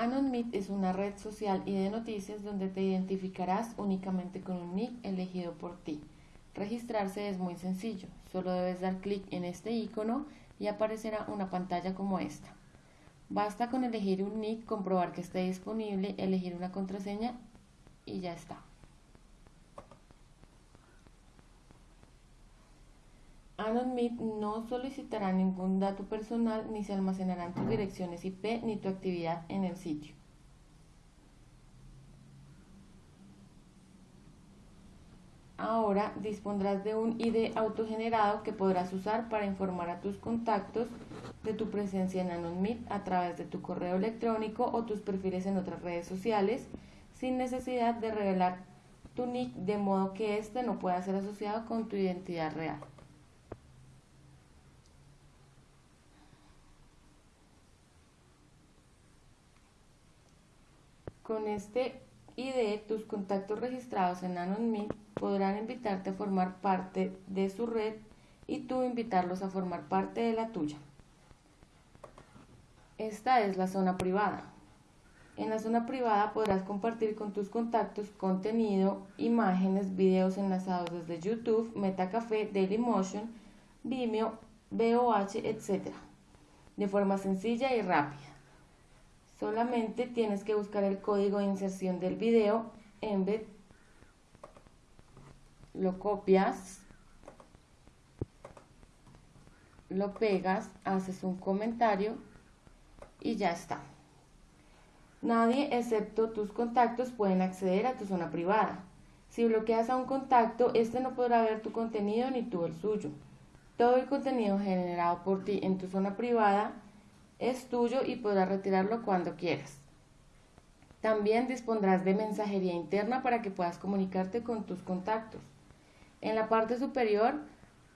AnonMeet es una red social y de noticias donde te identificarás únicamente con un nick elegido por ti. Registrarse es muy sencillo, solo debes dar clic en este icono y aparecerá una pantalla como esta. Basta con elegir un nick, comprobar que esté disponible, elegir una contraseña y ya está. AnonMeet no solicitará ningún dato personal ni se almacenarán tus direcciones IP ni tu actividad en el sitio. Ahora dispondrás de un ID autogenerado que podrás usar para informar a tus contactos de tu presencia en AnonMeet a través de tu correo electrónico o tus perfiles en otras redes sociales sin necesidad de revelar tu nick de modo que éste no pueda ser asociado con tu identidad real. Con este ID, tus contactos registrados en AnonMeet podrán invitarte a formar parte de su red y tú invitarlos a formar parte de la tuya. Esta es la zona privada. En la zona privada podrás compartir con tus contactos contenido, imágenes, videos enlazados desde YouTube, Metacafé, Dailymotion, Vimeo, VOH, etc. de forma sencilla y rápida. Solamente tienes que buscar el código de inserción del video, embed, lo copias, lo pegas, haces un comentario y ya está. Nadie excepto tus contactos pueden acceder a tu zona privada. Si bloqueas a un contacto, este no podrá ver tu contenido ni tú el suyo. Todo el contenido generado por ti en tu zona privada es tuyo y podrás retirarlo cuando quieras. También dispondrás de mensajería interna para que puedas comunicarte con tus contactos. En la parte superior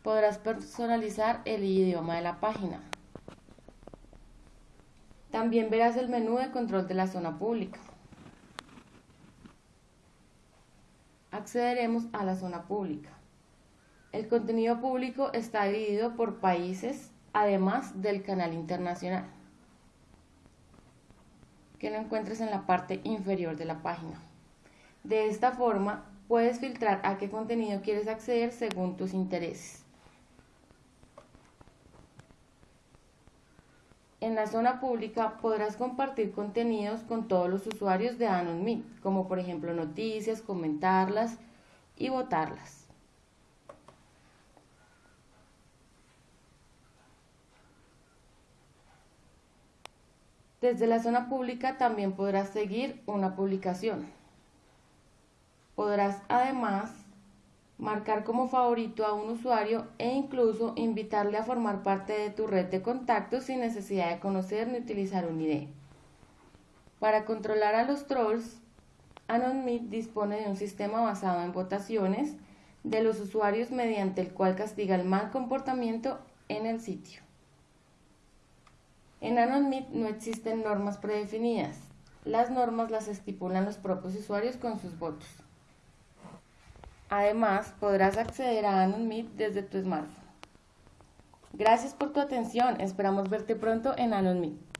podrás personalizar el idioma de la página. También verás el menú de control de la zona pública. Accederemos a la zona pública. El contenido público está dividido por países, además del canal internacional, que lo encuentres en la parte inferior de la página. De esta forma, puedes filtrar a qué contenido quieres acceder según tus intereses. En la zona pública podrás compartir contenidos con todos los usuarios de AnonMe, como por ejemplo noticias, comentarlas y votarlas. Desde la zona pública también podrás seguir una publicación. Podrás además marcar como favorito a un usuario e incluso invitarle a formar parte de tu red de contactos sin necesidad de conocer ni utilizar un ID. Para controlar a los trolls, AnonMeet dispone de un sistema basado en votaciones de los usuarios mediante el cual castiga el mal comportamiento en el sitio. En AnonMeet no existen normas predefinidas. Las normas las estipulan los propios usuarios con sus votos. Además, podrás acceder a AnonMeet desde tu smartphone. Gracias por tu atención. Esperamos verte pronto en AnonMeet.